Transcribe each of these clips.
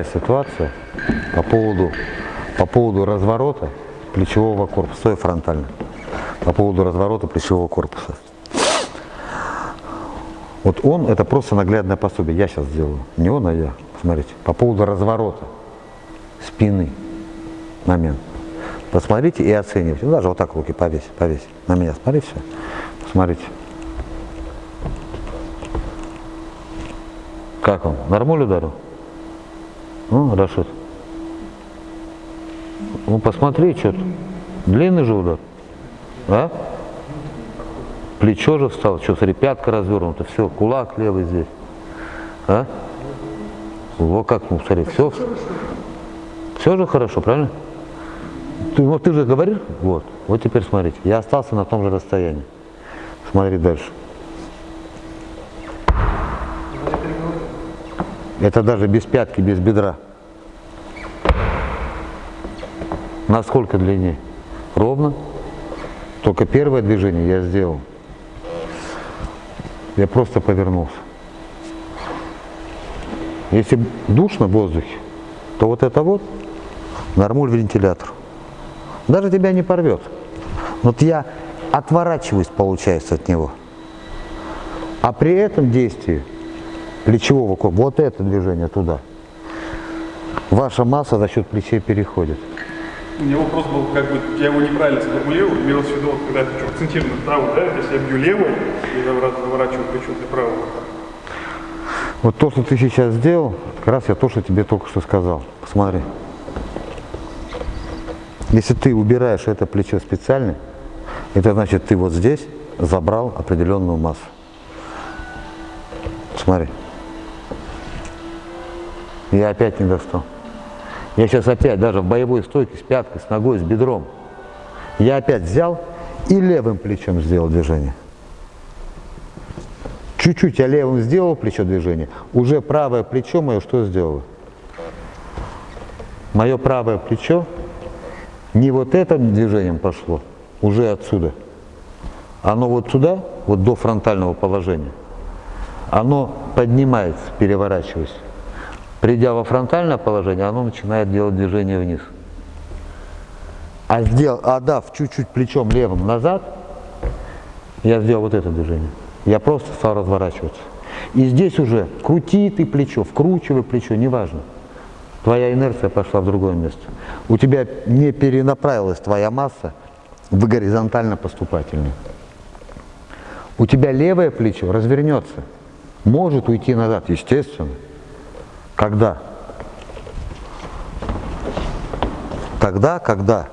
ситуация по поводу, по поводу разворота плечевого корпуса, стой фронтально, по поводу разворота плечевого корпуса. Вот он, это просто наглядное пособие, я сейчас сделаю, не он, а я, смотрите, по поводу разворота спины, момент. Посмотрите и оценивайте, ну, даже вот так руки повесь, повесь, на меня, смотри, все, посмотрите. Как он, нормуль ударил? Ну, Рашид. Ну, посмотри, что-то. Длинный же удар. А? Плечо же встало, что, смотри, пятка развернута, все, кулак левый здесь. А? Вот как, ну, смотри, все. Все же хорошо, правильно? Ты, вот ты же говоришь, вот, вот теперь смотрите, я остался на том же расстоянии. Смотри дальше. Это даже без пятки, без бедра. Насколько длиннее? Ровно. Только первое движение я сделал. Я просто повернулся. Если душно в воздухе, то вот это вот нормуль вентилятор. Даже тебя не порвет. Вот я отворачиваюсь, получается, от него. А при этом действии плечевого корпуса, вот это движение туда, ваша масса за счет плечей переходит. У меня вопрос был, как бы, я его неправильно сформулировал, имелось в виду, вот, когда я хочу акцентировать вправо, да, если я бью левой и заворачиваю плечо для правого. Вот то, что ты сейчас сделал, как раз я то, что тебе только что сказал. Посмотри. Если ты убираешь это плечо специально, это значит, ты вот здесь забрал определенную массу. Смотри. Я опять не достал. Я сейчас опять даже в боевой стойке с пяткой, с ногой, с бедром. Я опять взял и левым плечом сделал движение. Чуть-чуть я левым сделал плечо движение, уже правое плечо мое что сделало? Мое правое плечо не вот этим движением пошло, уже отсюда. Оно вот туда, вот до фронтального положения, оно поднимается, переворачиваясь. Придя во фронтальное положение, оно начинает делать движение вниз. А, сделал, отдав чуть-чуть плечом левым назад, я сделал вот это движение. Я просто стал разворачиваться. И здесь уже крути ты плечо, вкручивай плечо, неважно. Твоя инерция пошла в другое место. У тебя не перенаправилась твоя масса в горизонтально-поступательную. У тебя левое плечо развернется, может уйти назад, естественно. Когда? Тогда, когда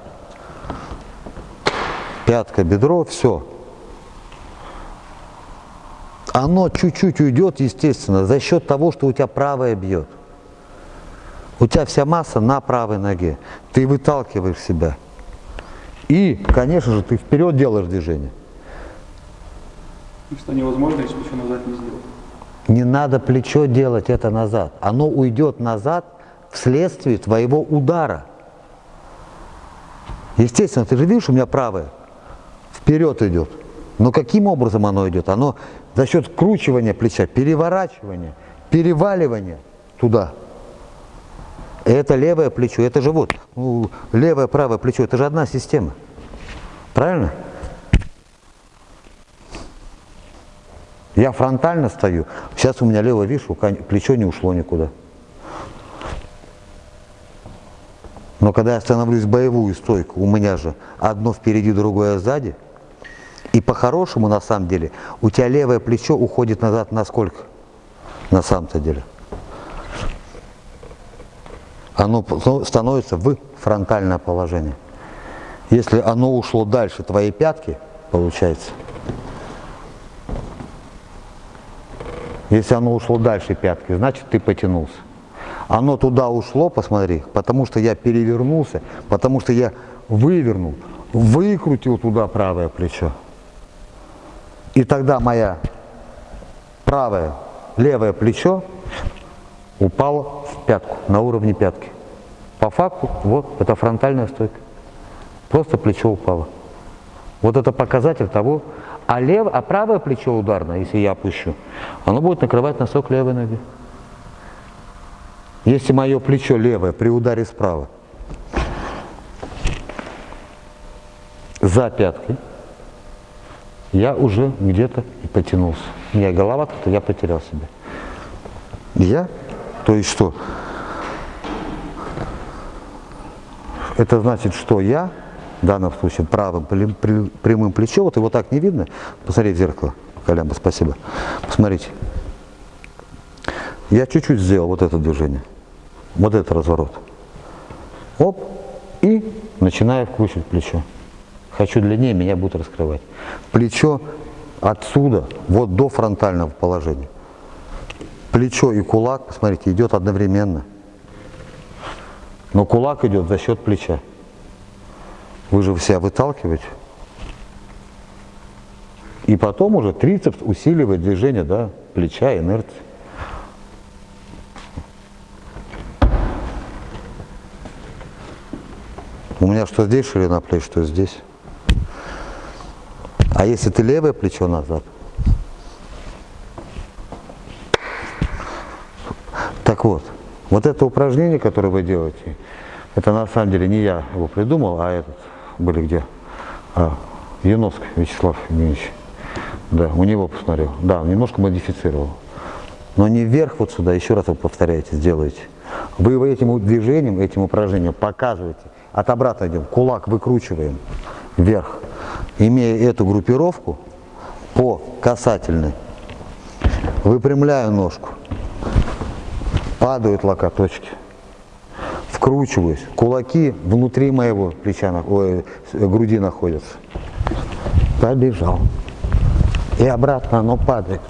пятка, бедро, все. Оно чуть-чуть уйдет, естественно, за счет того, что у тебя правое бьет. У тебя вся масса на правой ноге. Ты выталкиваешь себя. И, конечно же, ты вперед делаешь движение. Что невозможно, если еще назад не сделать. Не надо плечо делать это назад. Оно уйдет назад вследствие твоего удара. Естественно, ты же видишь, у меня правое вперед идет. Но каким образом оно идет? Оно за счет вкручивания плеча, переворачивания, переваливания туда. Это левое плечо, это же вот, ну, левое, правое плечо, это же одна система. Правильно? Я фронтально стою. Сейчас у меня левое, видишь, плечо не ушло никуда. Но когда я становлюсь в боевую стойку, у меня же одно впереди, другое сзади. И по-хорошему, на самом деле, у тебя левое плечо уходит назад на сколько? На самом-то деле. Оно становится в фронтальное положение. Если оно ушло дальше твоей пятки, получается, Если оно ушло дальше пятки, значит ты потянулся. Оно туда ушло, посмотри, потому что я перевернулся, потому что я вывернул, выкрутил туда правое плечо. И тогда моя правое, левое плечо упало в пятку, на уровне пятки. По факту, вот, это фронтальная стойка. Просто плечо упало. Вот это показатель того, а, лев, а правое плечо ударное, если я опущу, оно будет накрывать носок левой ноги. Если мое плечо левое при ударе справа за пяткой, я уже где-то и потянулся. У меня голова как-то, я потерял себя. Я? То есть что? Это значит, что я, в данном случае правым прямым плечом, вот его так не видно, посмотрите в зеркало, Колямба, спасибо, посмотрите. Я чуть-чуть сделал вот это движение, вот этот разворот. Оп, и начинаю вкручивать плечо. Хочу длиннее, меня будут раскрывать. Плечо отсюда, вот до фронтального положения. Плечо и кулак, посмотрите, идет одновременно. Но кулак идет за счет плеча. Вы же себя выталкиваете. И потом уже трицепс усиливает движение да, плеча, инерции. У меня что здесь ширина плеч, что здесь. А если ты левое плечо назад, так вот, вот это упражнение, которое вы делаете, это на самом деле не я его придумал, а этот, были где? А, Яновск Вячеслав Евгеньевич. Да, у него посмотрел. Да, немножко модифицировал. Но не вверх вот сюда, еще раз вы повторяете, сделаете. Вы этим движением, этим упражнением показываете. От обратно идем, кулак выкручиваем вверх имея эту группировку по касательной, выпрямляю ножку, падают локоточки, вкручиваюсь, кулаки внутри моего плеча, ой, груди находятся. Побежал. И обратно оно падает.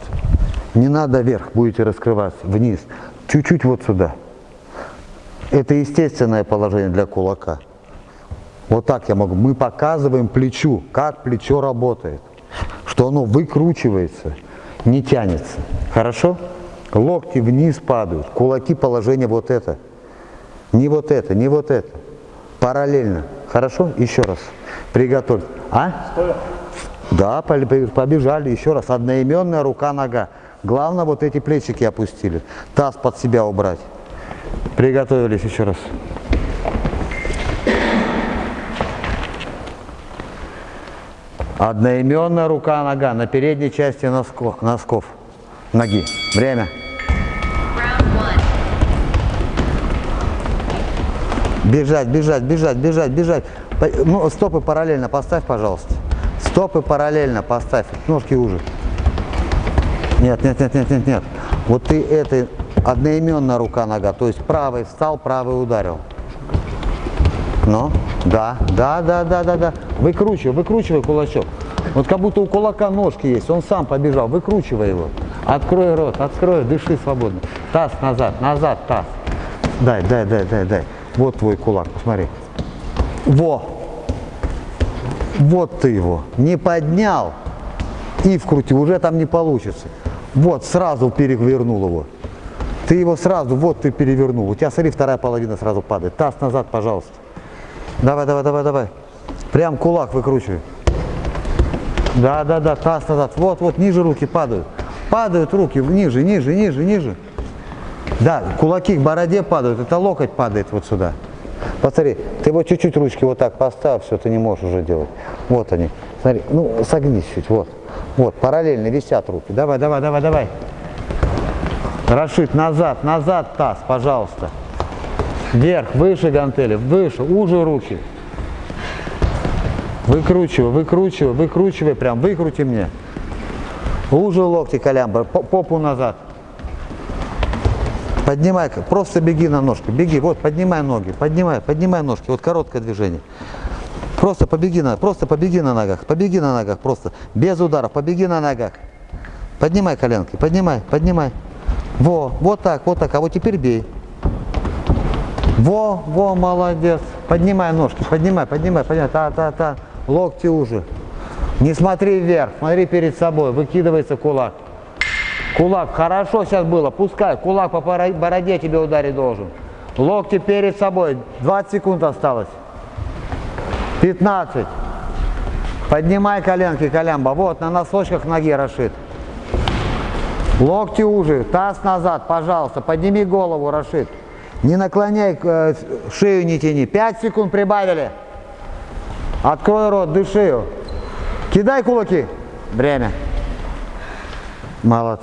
Не надо вверх, будете раскрываться, вниз. Чуть-чуть вот сюда. Это естественное положение для кулака. Вот так я могу. Мы показываем плечу, как плечо работает. Что оно выкручивается, не тянется. Хорошо? Локти вниз падают, кулаки положение вот это. Не вот это, не вот это. Параллельно. Хорошо? Еще раз. Приготовь. А? Стоя. Да, побежали. Еще раз. Одноименная рука-нога. Главное вот эти плечики опустили. Таз под себя убрать. Приготовились еще раз. Одноименная рука-нога на передней части носков, носков ноги. Время. Бежать, бежать, бежать, бежать, бежать. Ну, стопы параллельно поставь, пожалуйста. Стопы параллельно поставь. Ножки уже. Нет, нет, нет, нет, нет, нет. Вот ты это одноименная рука-нога. То есть правый встал, правый ударил. Ну, да, да, да, да, да, да. Выкручивай, выкручивай кулачок. Вот как будто у кулака ножки есть, он сам побежал, выкручивай его. Открой рот, открой, дыши свободно. Таз назад, назад таз. Дай, дай, дай, дай, дай. Вот твой кулак, посмотри. Во! Вот ты его. Не поднял и вкрути, уже там не получится. Вот, сразу перевернул его. Ты его сразу, вот ты перевернул. У тебя, смотри, вторая половина сразу падает. Таз назад, пожалуйста. Давай, давай, давай, давай. Прям кулак выкручивай. Да, да, да, таз назад. Вот, вот, ниже руки падают. Падают руки, ниже, ниже, ниже, ниже. Да, кулаки к бороде падают, это локоть падает вот сюда. Посмотри, ты вот чуть-чуть ручки вот так поставь, все, ты не можешь уже делать. Вот они. Смотри, ну согнись чуть, вот. Вот, параллельно висят руки. Давай, давай, давай, давай. Рашид, назад, назад таз, пожалуйста. Вверх, выше гантели, выше, уже руки. Выкручивай, выкручивай, выкручивай, прям выкрути мне. Уже локти колямбр, попу назад. Поднимай, просто беги на ножки, беги, вот, поднимай ноги, поднимай, поднимай ножки, вот короткое движение. Просто побеги на, просто побеги на ногах, побеги на ногах, просто, без ударов, побеги на ногах. Поднимай коленки, поднимай, поднимай. Во, вот так, вот так, а вот теперь бей. Во, во, молодец. Поднимай ножки, поднимай, поднимай, поднимай, та-та-та. Локти уже. Не смотри вверх, смотри перед собой, выкидывается кулак. Кулак, хорошо сейчас было, пускай, кулак по бороде тебе ударить должен. Локти перед собой, 20 секунд осталось. 15. Поднимай коленки, колямба. Вот, на носочках ноги Рашид. Локти уже, таз назад, пожалуйста, подними голову, Рашид. Не наклоняй, э, шею не тяни. Пять секунд прибавили. Открой рот, дыши. Кидай кулаки. Время. Молодцы.